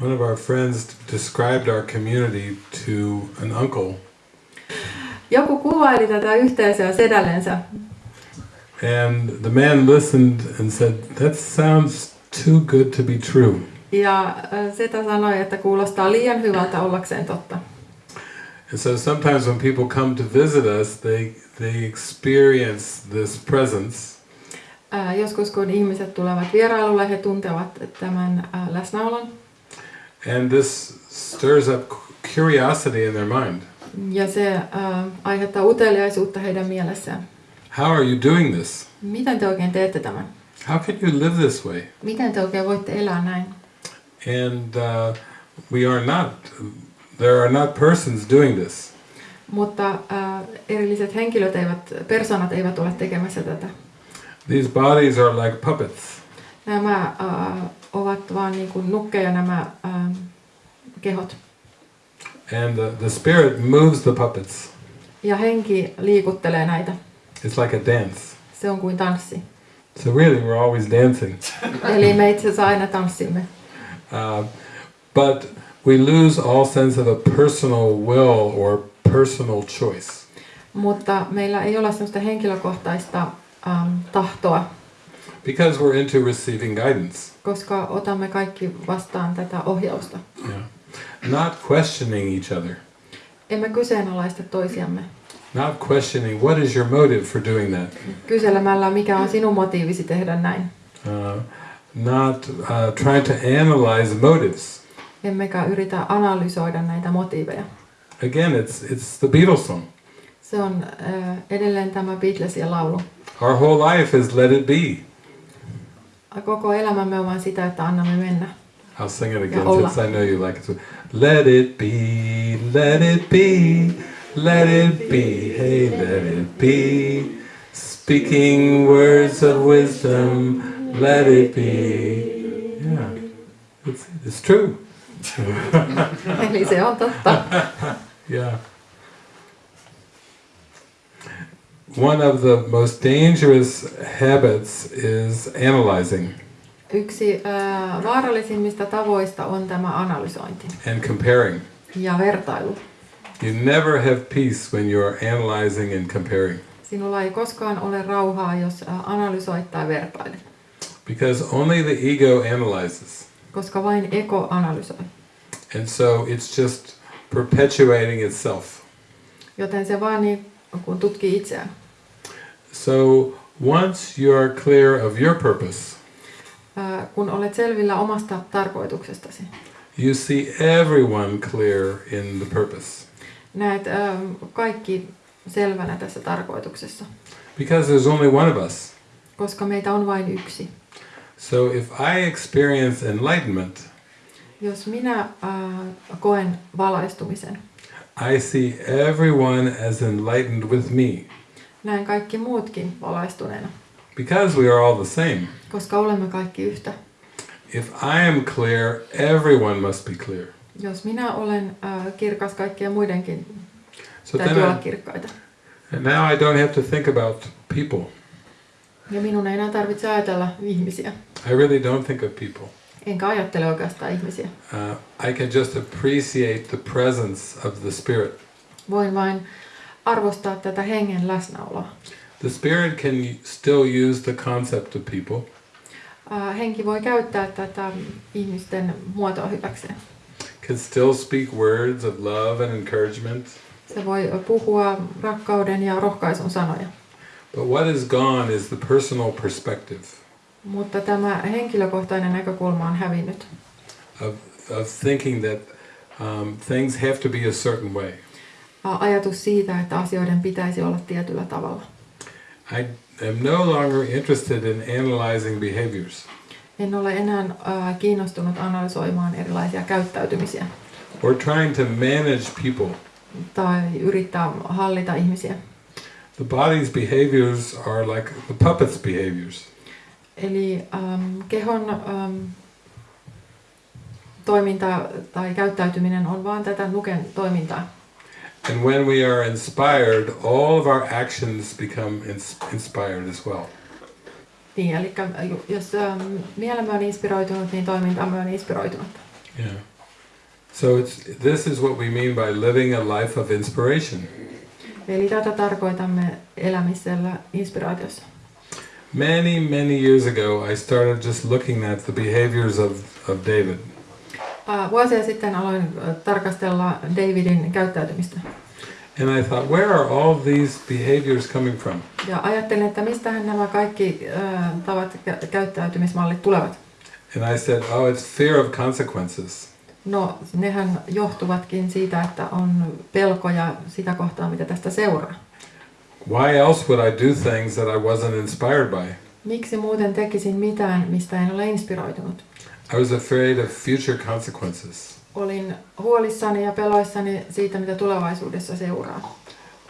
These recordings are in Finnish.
One of our friends described our community to an uncle, Joku kuvaili tätä yhteisöä sedällensä and the man listened and said, That sounds too good to be true. ja äh, setä sanoi, että kuulostaa liian hyvältä ollakseen totta. And so sometimes when people come to visit us, they, they experience this presence, Ää, Joskus kun ihmiset tulevat vierailulle, he tuntevat tämän ää, läsnäolon and this stirs up curiosity in their mind. ja se ää, aiheuttaa uteliaisuutta heidän mielessään. How are you doing this? Miten te oikein teette tämän? How can you live this way? Miten te oikein voitte elää näin? And uh, we are not, there are not persons doing this. Mutta ää, erilliset henkilöt eivät, persoonat eivät ole tekemässä tätä. These bodies are like puppets. Nämä ää, ovat vaan niin kuin nukkeja nämä ää, kehot. And the, the spirit moves the puppets. Ja henki liikuttelee näitä. It's like a dance. Se on kuin tanssi. So really, we're always dancing. Eli me itse asiassa aina tanssimme. Uh, but we lose all sense of a personal will or personal choice. Mutta meillä ei ole sellaista henkilökohtaista ähm, tahtoa, Because we're into receiving guidance. koska otamme kaikki vastaan tätä ohjausta. Yeah. Not questioning each other. Emme kyseenalaista toisiamme. Not questioning what is your motive for doing that. Kyselemällä, mikä on sinun motiivisi tehdä näin. Uh, not uh, trying to analyze motives. Emmekä yritä analysoida näitä motiiveja. Again, it's, it's the Beatles song. Se on äh, edelleen tämä Beatlesin laulu. Our whole life is let it be. Koko elämämme on vain sitä, että annamme mennä. I'll sing it again Ja olla. since I know you like it. So, let it be, let it be, let it be, hey, let it be. Speaking words of wisdom, let it be. Yeah, it's, it's true. Eli se on totta. Yeah. One of the most dangerous habits is analyzing Yksi äh, vaarallisimmista tavoista on tämä analysointi and comparing. ja vertailu. You never have peace when you're analyzing and comparing Sinulla ei koskaan ole rauhaa, jos analysoit tai vertailet, because only the ego analyzes. koska vain ego analysoi. And so it's just perpetuating itself. Joten se vaan niin kun tutkii itseään. So once you are clear of your purpose, kun olet selvillä omasta tarkoituksestasi, you see everyone clear in the purpose. näet kaikki selvänä tässä tarkoituksessa, Because there's only one of us. koska meitä on vain yksi. So if I experience enlightenment, Jos minä äh, koen valaistumisen, I see everyone as enlightened with me. Näen kaikki muutkin valaistuneena, Because we are all the same. koska olemme kaikki yhtä. If I am clear, everyone must be clear. Jos minä olen äh, kirkas, kaikkien muidenkin So täytyy olla kirkkaita. and now I don't have to think about people. Ja minun ei enää tarvitse ajatella ihmisiä. I really don't think of people. Enkä ajattele oikeastaan ihmisiä. Uh, I can just appreciate the presence of the Spirit. Voin vain arvostaa tätä hengen läsnäoloa. The Spirit can still use the concept of people, Äh, henki voi käyttää tätä ihmisten muotoa hyväkseen. can still speak words of love and encouragement. Se voi puhua rakkauden ja rohkaisun sanoja. But what is gone is the personal perspective Mutta tämä henkilökohtainen näkökulma on hävinnyt. of, of thinking that um, things have to be a certain way. Ajatus siitä, että asioiden pitäisi olla tietyllä tavalla. I am no longer interested in analyzing behaviors En ole enää äh, kiinnostunut analysoimaan erilaisia käyttäytymisiä or trying to manage people. tai yrittää hallita ihmisiä. The body's behaviors are like the puppet's behaviors. Eli ähm, kehon ähm, toiminta tai käyttäytyminen on vaan tätä nuken toimintaa. And when we are inspired, all of our actions become ins- inspired as well. Niin, eli jos ähm, mielemme on inspiroitunut, niin toimintamme on inspiroitunut. Yeah. So it's, this is what we mean by living a life of inspiration. Eli tätä tarkoitamme elämisellä inspiraatiossa. Many, many years ago, I started just looking at the behaviors of, of David. Ää, Vuosia sitten aloin ä, tarkastella Davidin käyttäytymistä. And I thought, where are all these behaviors coming from? Ja ajattelin, että mistähän nämä kaikki ä, tavat kä- käyttäytymismallit tulevat. And I said, oh, it's fear of consequences. No, nehän johtuvatkin siitä, että on pelkoja sitä kohtaa, mitä tästä seuraa. Why else would I do things that I wasn't inspired by? Miksi muuten tekisin mitään, mistä en ole inspiroitunut? I was afraid of future consequences. Olin huolissani ja peloissani siitä, mitä tulevaisuudessa seuraa.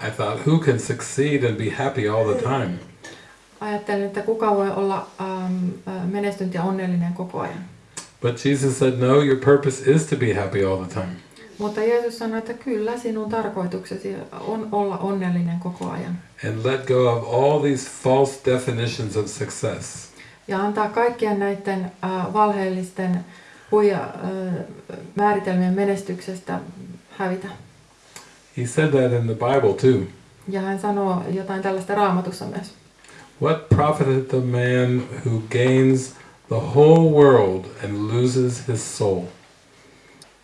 I thought, who can succeed and be happy all the time? Ajattelin, että kuka voi olla äh, menestynyt ja onnellinen koko ajan. But Jesus said, no, your purpose is to be happy all the time. Mutta Jeesus sanoi, että kyllä sinun tarkoituksesi on olla onnellinen koko ajan. And let go of all these false definitions of success. Ja antaa kaikkien näiden äh, valheellisten huija, äh, määritelmien menestyksestä hävitä. He said that in the Bible too. Ja hän sanoo jotain tällaista raamatussa myös. What profiteth a man who gains the whole world and loses his soul?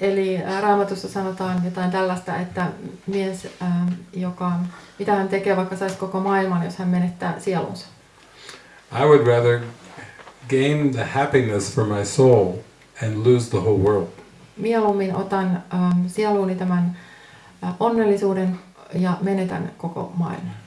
Eli äh, raamatussa sanotaan jotain tällaista, että mies, äh, joka, mitä hän tekee, vaikka saisi koko maailman, jos hän menettää sielunsa. I would rather gain the happiness for my soul and lose the whole world. Mieluummin otan ähm, sieluuni tämän äh, onnellisuuden ja menetän koko maailman.